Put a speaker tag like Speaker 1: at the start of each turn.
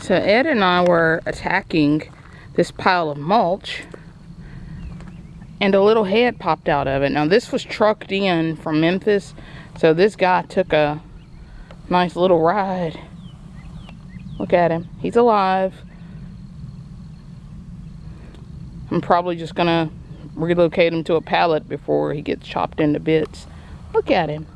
Speaker 1: So Ed and I were attacking this pile of mulch and a little head popped out of it. Now this was trucked in from Memphis. So this guy took a nice little ride. Look at him. He's alive. I'm probably just gonna relocate him to a pallet before he gets chopped into bits. Look at him.